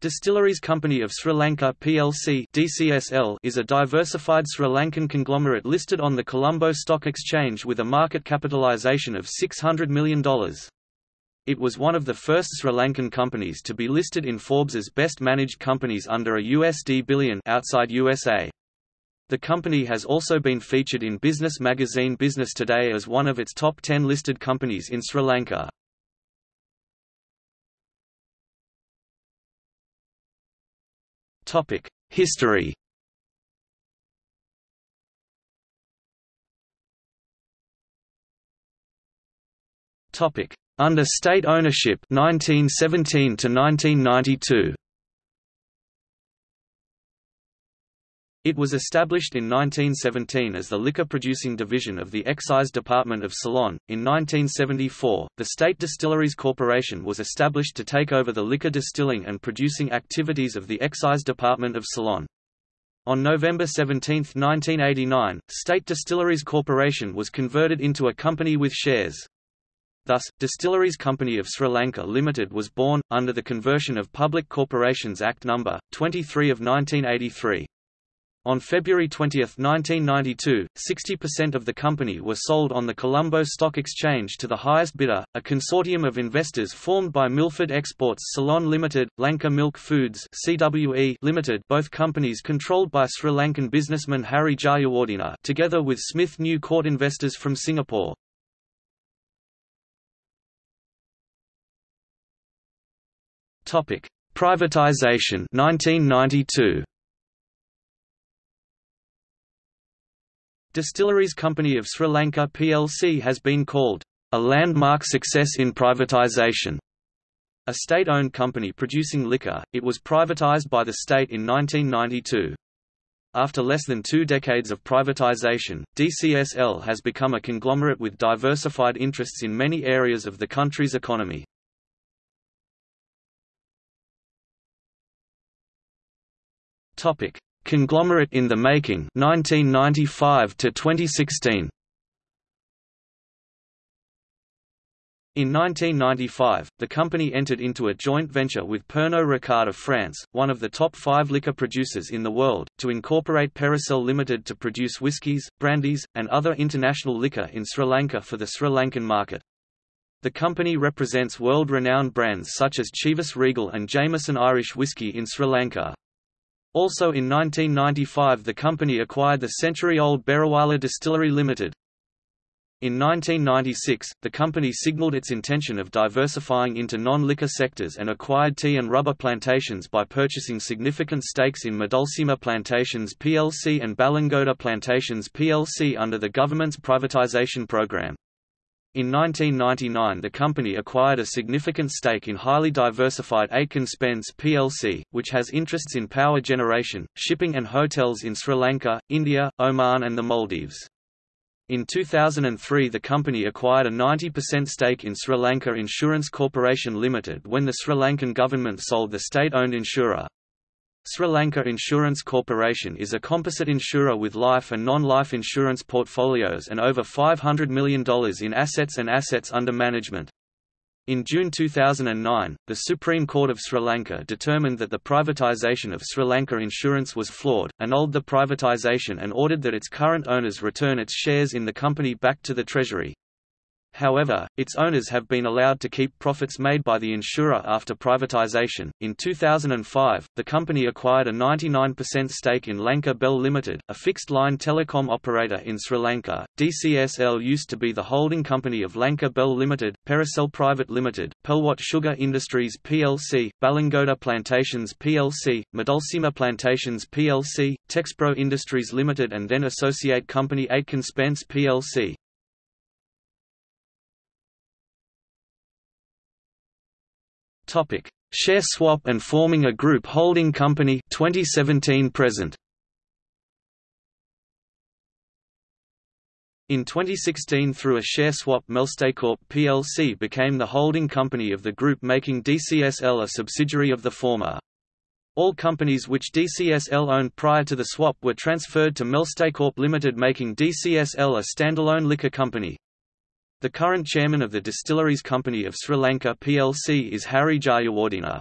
Distilleries Company of Sri Lanka plc DCSL is a diversified Sri Lankan conglomerate listed on the Colombo Stock Exchange with a market capitalisation of $600 million. It was one of the first Sri Lankan companies to be listed in Forbes's best managed companies under a USD billion outside USA. The company has also been featured in business magazine Business Today as one of its top 10 listed companies in Sri Lanka. Topic: History. Topic: Under state ownership 1917 to 1992. It was established in 1917 as the liquor producing division of the Excise Department of Ceylon. In 1974, the State Distilleries Corporation was established to take over the liquor distilling and producing activities of the Excise Department of Ceylon. On November 17, 1989, State Distilleries Corporation was converted into a company with shares. Thus, Distilleries Company of Sri Lanka Limited was born, under the conversion of Public Corporations Act No. 23 of 1983. On February 20, 1992, 60% of the company were sold on the Colombo Stock Exchange to the highest bidder, a consortium of investors formed by Milford Exports Ceylon Limited, Lanka Milk Foods CWE Limited both companies controlled by Sri Lankan businessman Harry Jayawardena together with Smith New Court investors from Singapore. Privatization 1992. Distilleries Company of Sri Lanka plc has been called a landmark success in privatisation. A state-owned company producing liquor, it was privatised by the state in 1992. After less than two decades of privatization, DCSL has become a conglomerate with diversified interests in many areas of the country's economy. Topic: Conglomerate in the Making 1995 to 2016 In 1995, the company entered into a joint venture with Pernod Ricard of France, one of the top five liquor producers in the world, to incorporate Periceyl Limited to produce whiskies, brandies, and other international liquor in Sri Lanka for the Sri Lankan market. The company represents world-renowned brands such as Chivas Regal and Jameson Irish Whiskey in Sri Lanka. Also in 1995 the company acquired the century-old Beruwala Distillery Limited. In 1996, the company signaled its intention of diversifying into non-liquor sectors and acquired tea and rubber plantations by purchasing significant stakes in Madulsima Plantations plc and Balangoda Plantations plc under the government's privatization program. In 1999 the company acquired a significant stake in highly diversified Aitken Spence plc, which has interests in power generation, shipping and hotels in Sri Lanka, India, Oman and the Maldives. In 2003 the company acquired a 90% stake in Sri Lanka Insurance Corporation Limited when the Sri Lankan government sold the state-owned insurer, Sri Lanka Insurance Corporation is a composite insurer with life and non-life insurance portfolios and over $500 million in assets and assets under management. In June 2009, the Supreme Court of Sri Lanka determined that the privatisation of Sri Lanka Insurance was flawed, annulled the privatisation and ordered that its current owners return its shares in the company back to the Treasury. However, its owners have been allowed to keep profits made by the insurer after privatization. In 2005, the company acquired a 99% stake in Lanka Bell Limited, a fixed line telecom operator in Sri Lanka. DCSL used to be the holding company of Lanka Bell Limited, Periceyl Private Limited, Pelwat Sugar Industries plc, Balangoda Plantations plc, Madulsima Plantations plc, Texpro Industries Limited, and then associate company Aitken Spence plc. Topic: Share swap and forming a group holding company 2017 present. In 2016 through a share swap Melstacorp plc became the holding company of the group making DCSL a subsidiary of the former. All companies which DCSL owned prior to the swap were transferred to Melstacorp Limited making DCSL a standalone liquor company. The current chairman of the Distilleries Company of Sri Lanka plc is Harry Jayawardena.